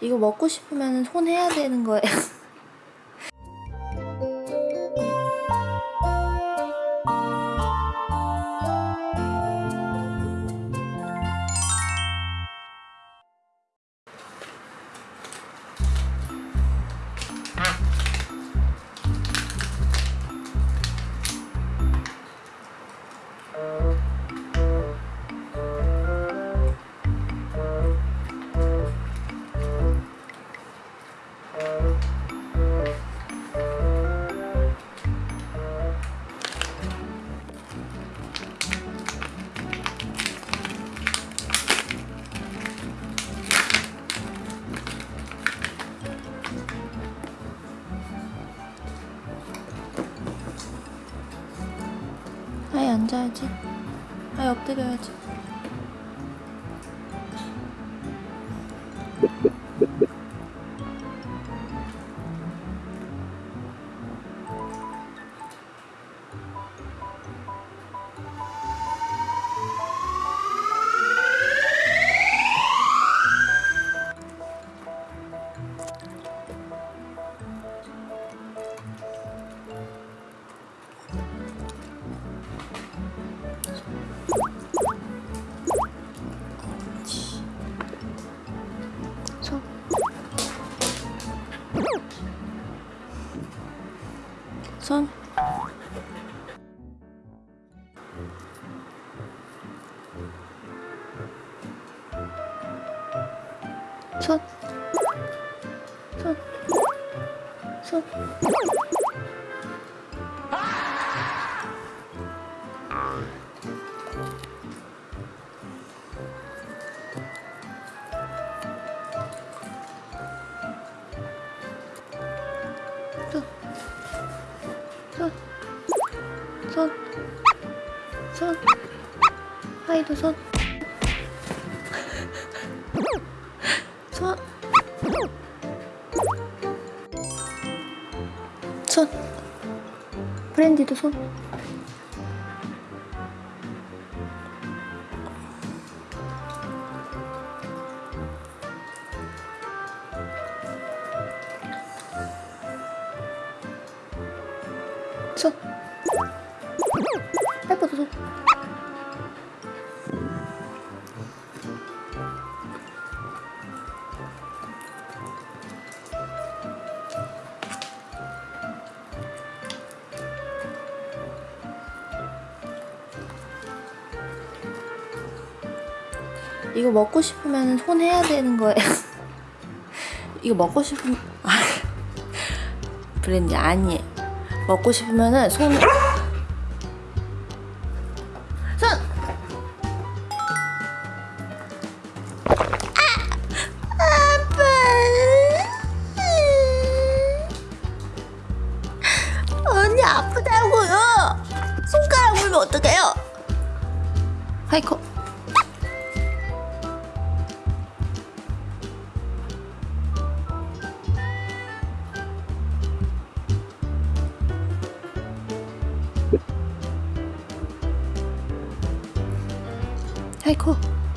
이거 먹고 싶으면 손 해야 되는 거예요. 아예 앉아야지. 아예 엎드려야지. 손. 손. 손. 손. 손. 손. 손. 손. 하이도 손. 손. 손. 브랜디도 손. 손. 페퍼도 손. 이거 먹고 싶으면 손 해야 되는 거예요. 이거 먹고 싶으면 아, 브랜디 아니에요. 먹고 싶으면은 손 손. 아, 아프다고요. 손가락 물면 어떡해요? 하이코. Okay, cool.